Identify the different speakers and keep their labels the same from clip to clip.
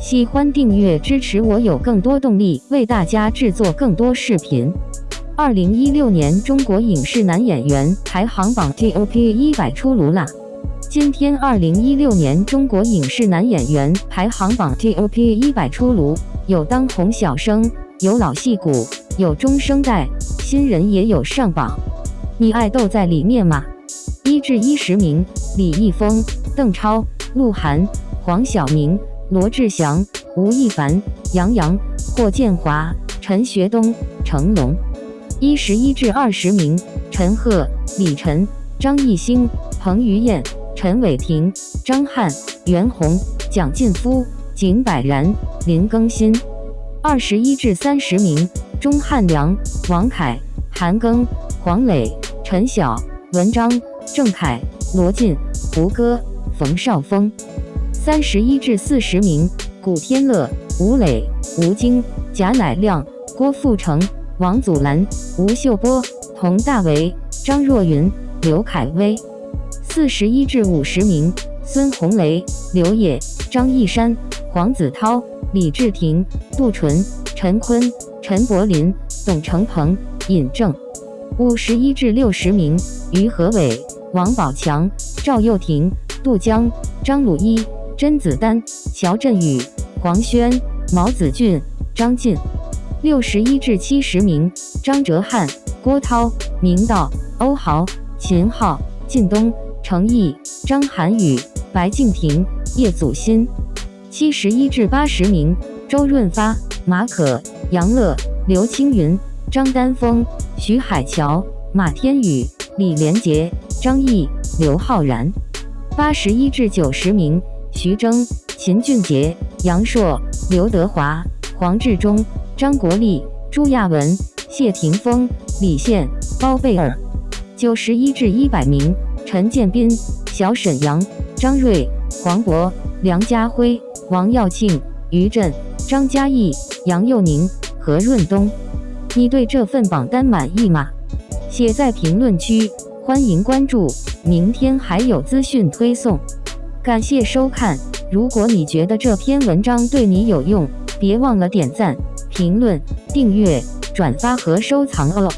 Speaker 1: 喜欢订阅支持我，有更多动力为大家制作更多视频。二零一六年中国影视男演员排行榜 TOP 一百出炉啦！今天二零一六年中国影视男演员排行榜 TOP 一百出炉，有当红小生，有老戏骨，有中生代，新人也有上榜。你爱豆在里面吗？一至一十名：李易峰、邓超、鹿晗、黄晓明。罗志祥、吴亦凡、杨洋、霍建华、陈学冬、成龙，一十一至二十名：陈赫、李晨、张艺兴、彭于晏、陈伟霆、张翰、袁弘、蒋劲夫、景柏然、林更新。二十一至三十名：钟汉良、王凯、韩庚、黄磊、陈晓、文章、郑恺、罗晋、胡歌、冯绍峰。三十一至四十名：古天乐、吴磊、吴京、贾乃亮、郭富城、王祖蓝、吴秀波、佟大为、张若昀、刘恺威。四十一至五十名：孙红雷、刘烨、张一山、黄子韬、李治廷、杜淳、陈坤、陈柏霖、董成鹏、尹正。五十一至六十名：于和伟、王宝强、赵又廷、杜江、张鲁一。甄子丹、乔振宇、黄轩、毛子俊、张晋，六十一至七十名：张哲瀚、郭涛、明道、欧豪、秦昊、靳东、程毅、张涵予、白敬亭、叶祖新。七十一至八十名：周润发、马可、杨乐、刘青云、张丹峰、徐海乔、马天宇、李连杰、张译、刘昊然。八十一至九十名。徐峥、秦俊杰、杨烁、刘德华、黄志忠、张国立、朱亚文、谢霆锋、李现、包贝尔。九十一至一百名：陈建斌、小沈阳、张睿、黄渤、梁家辉、王耀庆、于震、张嘉译、杨佑宁、何润东。你对这份榜单满意吗？写在评论区，欢迎关注，明天还有资讯推送。感谢收看，如果你觉得这篇文章对你有用，别忘了点赞、评论、订阅、转发和收藏哦。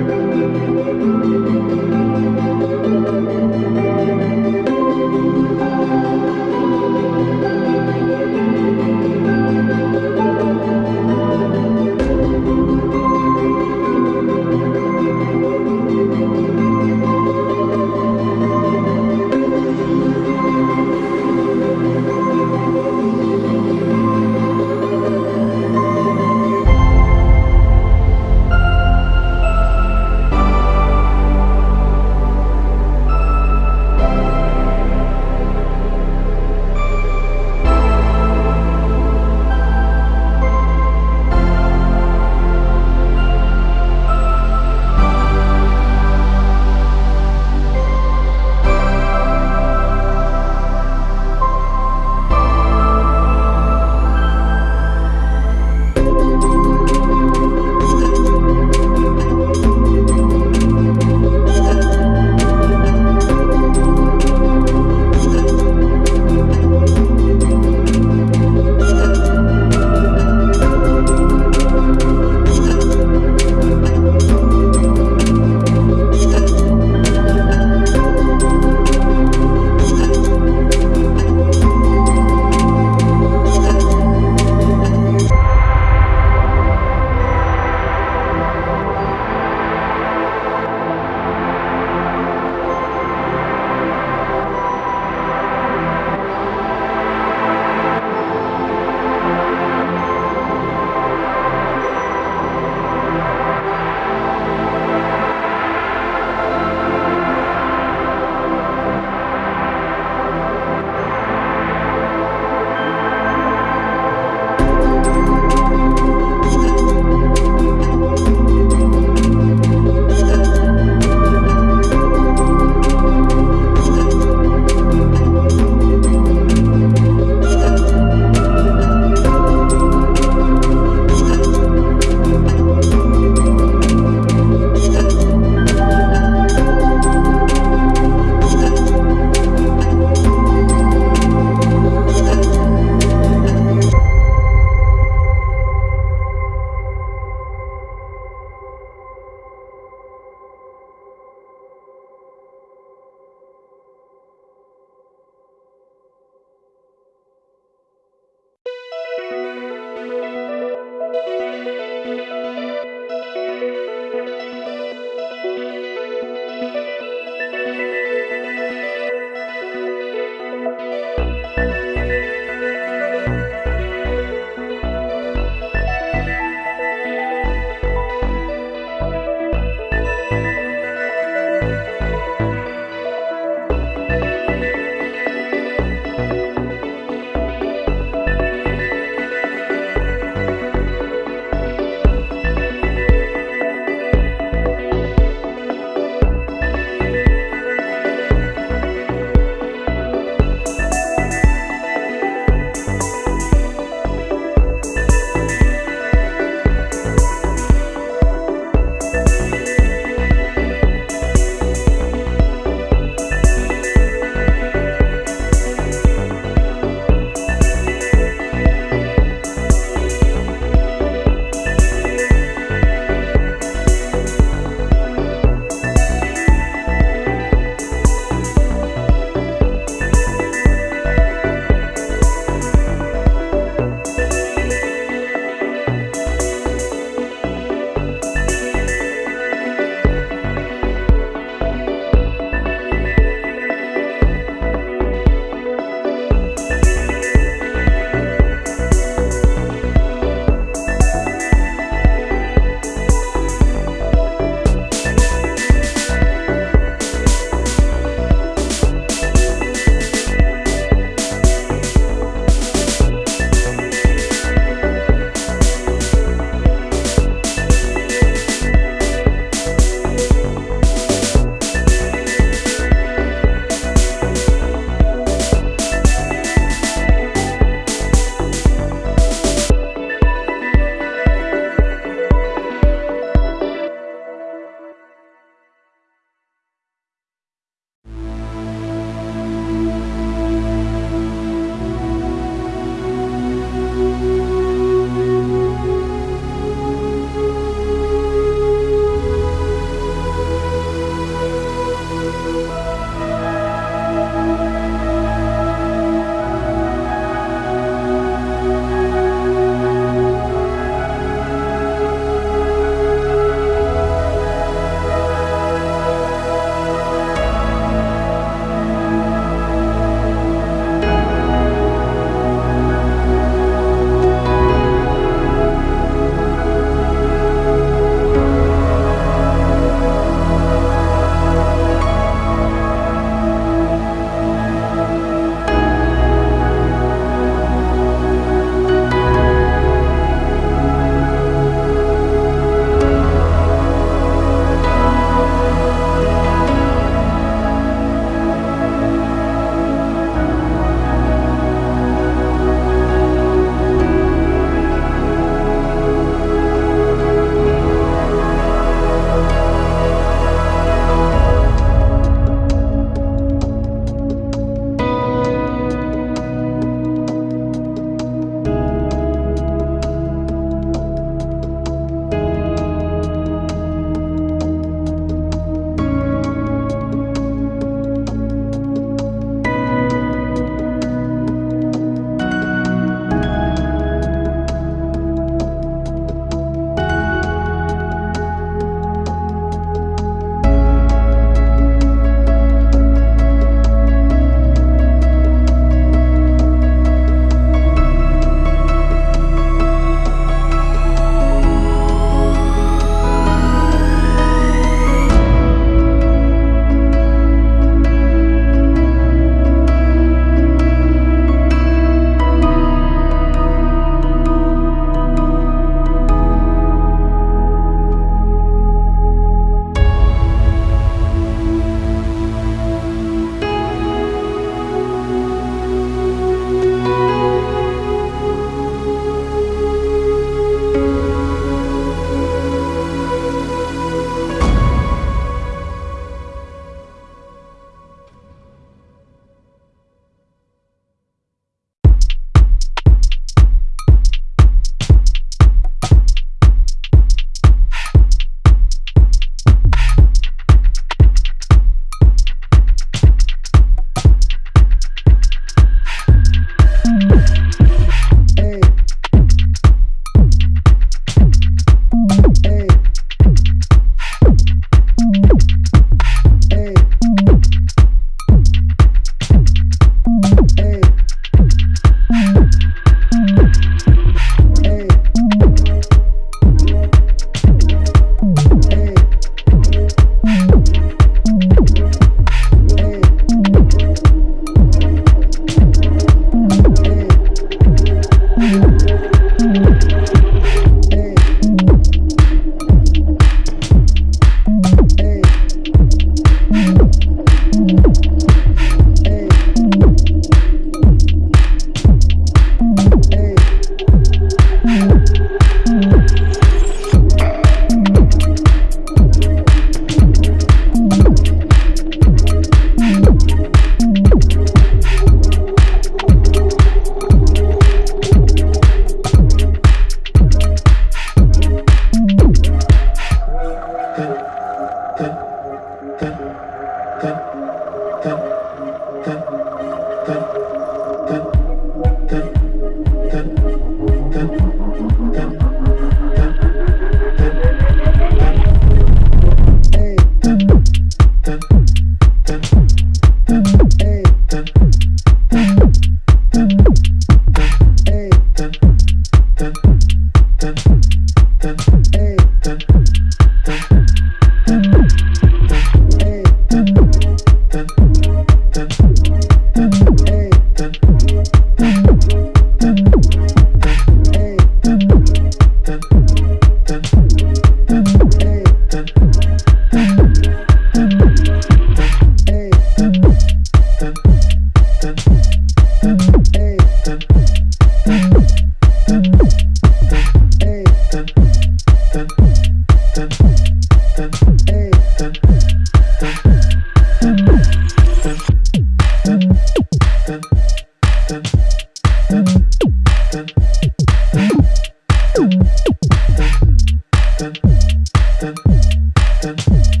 Speaker 1: Jackson.